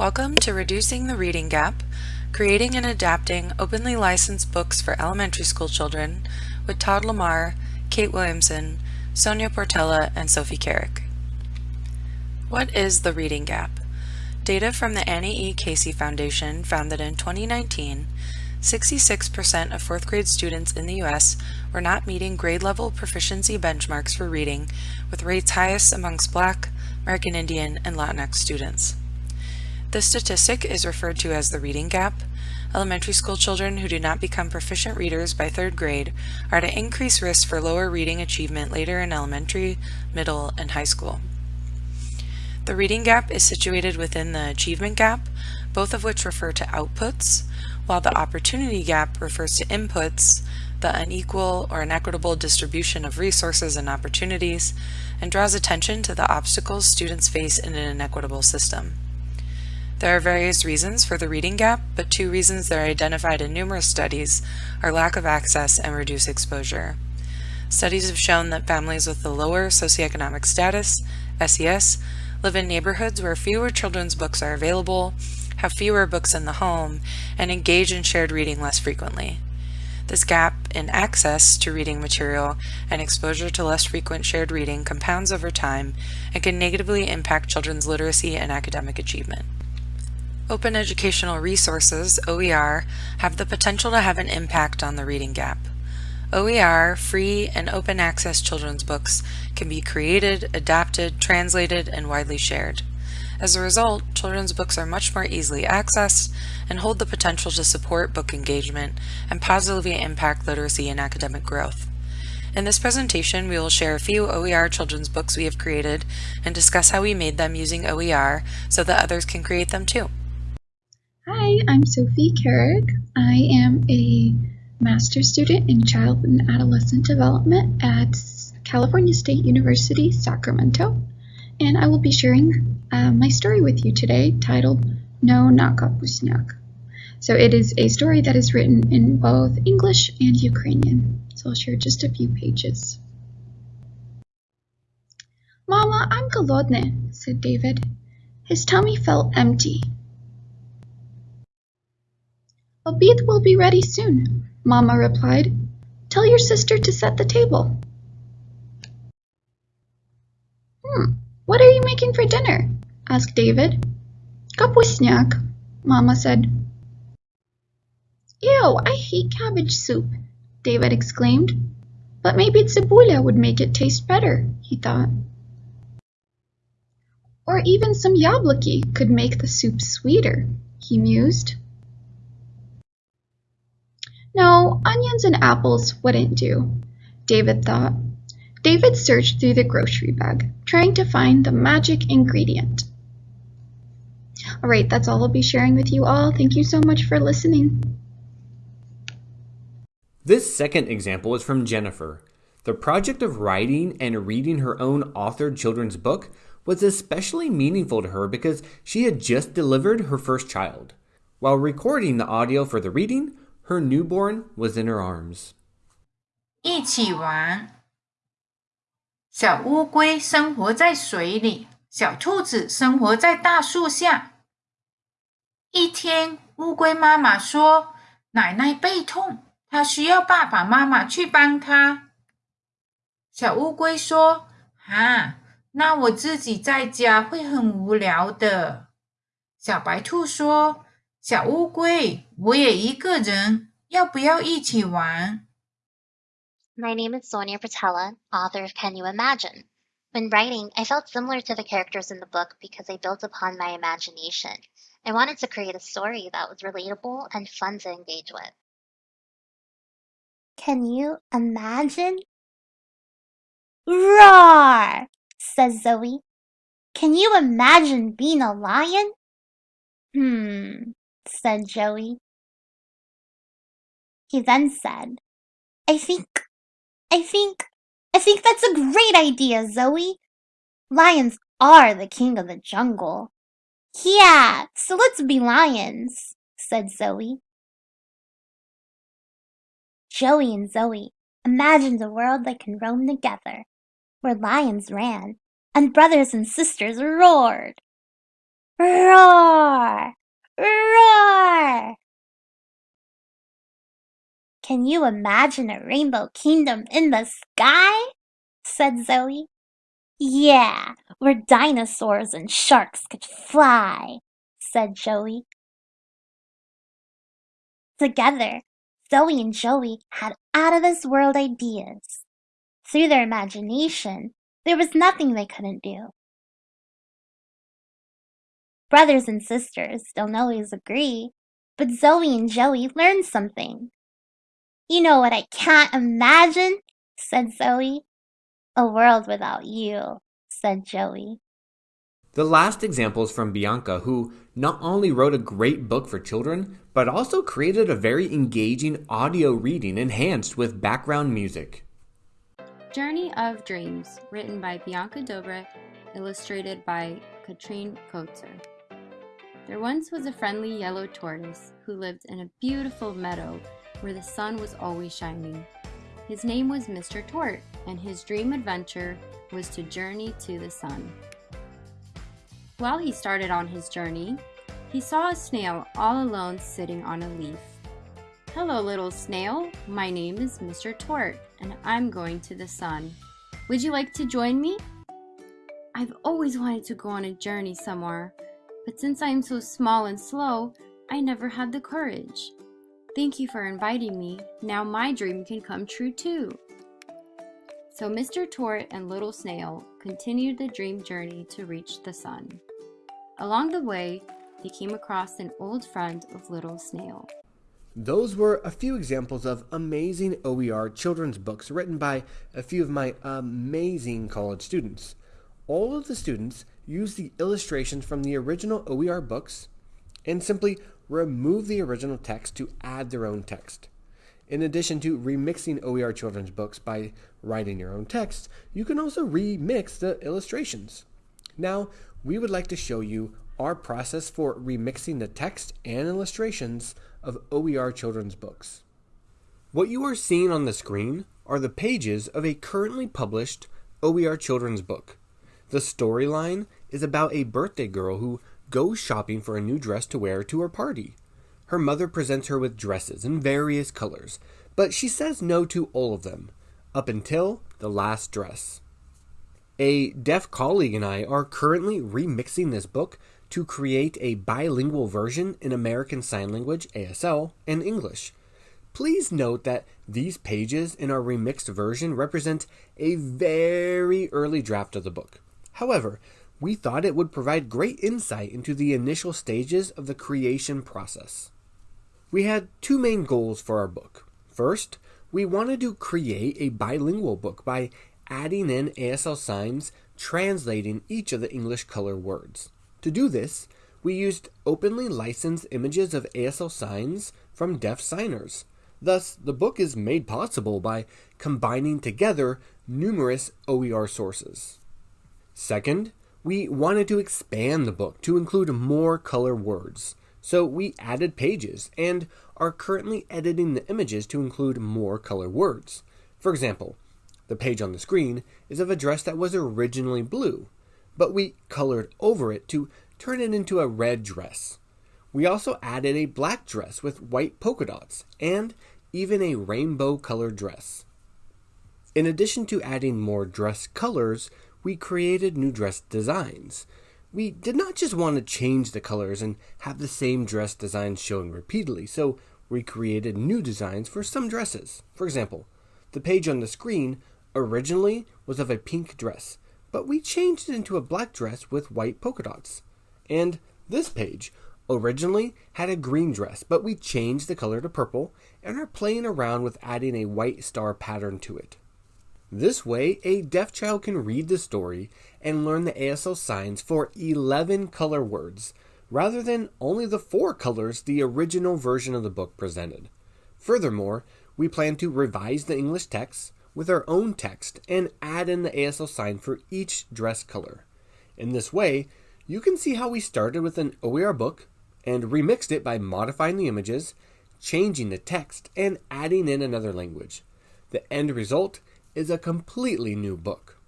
Welcome to Reducing the Reading Gap, Creating and Adapting Openly Licensed Books for Elementary School Children with Todd Lamar, Kate Williamson, Sonia Portella, and Sophie Carrick. What is the reading gap? Data from the Annie E. Casey Foundation found that in 2019, 66% of fourth grade students in the U.S. were not meeting grade level proficiency benchmarks for reading, with rates highest amongst Black, American Indian, and Latinx students. This statistic is referred to as the reading gap. Elementary school children who do not become proficient readers by third grade are at an increased risk for lower reading achievement later in elementary, middle, and high school. The reading gap is situated within the achievement gap, both of which refer to outputs, while the opportunity gap refers to inputs, the unequal or inequitable distribution of resources and opportunities, and draws attention to the obstacles students face in an inequitable system. There are various reasons for the reading gap, but two reasons that are identified in numerous studies are lack of access and reduced exposure. Studies have shown that families with the lower socioeconomic status, SES, live in neighborhoods where fewer children's books are available, have fewer books in the home, and engage in shared reading less frequently. This gap in access to reading material and exposure to less frequent shared reading compounds over time and can negatively impact children's literacy and academic achievement. Open educational resources, OER, have the potential to have an impact on the reading gap. OER, free and open access children's books can be created, adapted, translated, and widely shared. As a result, children's books are much more easily accessed and hold the potential to support book engagement and positively impact literacy and academic growth. In this presentation, we will share a few OER children's books we have created and discuss how we made them using OER so that others can create them too. Hi, I'm Sophie Carrick. I am a master's student in child and adolescent development at California State University, Sacramento, and I will be sharing uh, my story with you today titled No Not Kapusniak. So it is a story that is written in both English and Ukrainian. So I'll share just a few pages. Mama, I'm голодный, said David. His tummy felt empty Obid will be ready soon, Mamma replied. Tell your sister to set the table. Hmm, what are you making for dinner? asked David. Kapusniak, Mamma said. Ew, I hate cabbage soup, David exclaimed. But maybe tsibulia would make it taste better, he thought. Or even some yablaki could make the soup sweeter, he mused. No, onions and apples wouldn't do, David thought. David searched through the grocery bag, trying to find the magic ingredient. All right, that's all I'll be sharing with you all. Thank you so much for listening. This second example is from Jennifer. The project of writing and reading her own authored children's book was especially meaningful to her because she had just delivered her first child. While recording the audio for the reading, her newborn was in her arms. 一起玩。小乌龟生活在水里，小兔子生活在大树下。一天，乌龟妈妈说：“奶奶背痛，她需要爸爸妈妈去帮她。”小乌龟说：“啊，那我自己在家会很无聊的。”小白兔说。小乌龟，我也一个人，要不要一起玩？My name is Sonia Portella, author of Can You Imagine? When writing, I felt similar to the characters in the book because I built upon my imagination. I wanted to create a story that was relatable and fun to engage with. Can you imagine? Roar, says Zoe. Can you imagine being a lion? Hmm, said Joey. He then said, I think, I think, I think that's a great idea, Zoe. Lions are the king of the jungle. Yeah, so let's be lions, said Zoe. Joey and Zoe imagined a world that can roam together, where lions ran and brothers and sisters roared. Roar! Roar! Can you imagine a rainbow kingdom in the sky? said Zoe. Yeah, where dinosaurs and sharks could fly, said Joey. Together, Zoe and Joey had out of this world ideas. Through their imagination, there was nothing they couldn't do. Brothers and sisters don't always agree, but Zoe and Joey learned something. You know what I can't imagine? said Zoe. A world without you, said Joey. The last example is from Bianca, who not only wrote a great book for children, but also created a very engaging audio reading enhanced with background music. Journey of Dreams, written by Bianca Dobre, illustrated by Katrine Kotzer. There once was a friendly yellow tortoise who lived in a beautiful meadow where the sun was always shining. His name was Mr. Tort, and his dream adventure was to journey to the sun. While he started on his journey, he saw a snail all alone sitting on a leaf. Hello, little snail. My name is Mr. Tort, and I'm going to the sun. Would you like to join me? I've always wanted to go on a journey somewhere, but since I am so small and slow, I never had the courage. Thank you for inviting me. Now my dream can come true too. So Mr. Tort and Little Snail continued the dream journey to reach the sun. Along the way, they came across an old friend of Little Snail. Those were a few examples of amazing OER children's books written by a few of my amazing college students. All of the students used the illustrations from the original OER books and simply remove the original text to add their own text. In addition to remixing OER children's books by writing your own text, you can also remix the illustrations. Now, we would like to show you our process for remixing the text and illustrations of OER children's books. What you are seeing on the screen are the pages of a currently published OER children's book. The storyline is about a birthday girl who goes shopping for a new dress to wear to her party. Her mother presents her with dresses in various colors, but she says no to all of them, up until the last dress. A deaf colleague and I are currently remixing this book to create a bilingual version in American Sign Language, ASL, and English. Please note that these pages in our remixed version represent a very early draft of the book. However, we thought it would provide great insight into the initial stages of the creation process. We had two main goals for our book. First, we wanted to create a bilingual book by adding in ASL signs translating each of the English color words. To do this, we used openly licensed images of ASL signs from deaf signers. Thus, the book is made possible by combining together numerous OER sources. Second, we wanted to expand the book to include more color words. So we added pages and are currently editing the images to include more color words. For example, the page on the screen is of a dress that was originally blue, but we colored over it to turn it into a red dress. We also added a black dress with white polka dots and even a rainbow colored dress. In addition to adding more dress colors, we created new dress designs. We did not just want to change the colors and have the same dress designs shown repeatedly, so we created new designs for some dresses. For example, the page on the screen originally was of a pink dress, but we changed it into a black dress with white polka dots. And this page originally had a green dress, but we changed the color to purple and are playing around with adding a white star pattern to it. This way, a deaf child can read the story and learn the ASL signs for 11 color words, rather than only the four colors the original version of the book presented. Furthermore, we plan to revise the English text with our own text and add in the ASL sign for each dress color. In this way, you can see how we started with an OER book and remixed it by modifying the images, changing the text, and adding in another language. The end result is a completely new book.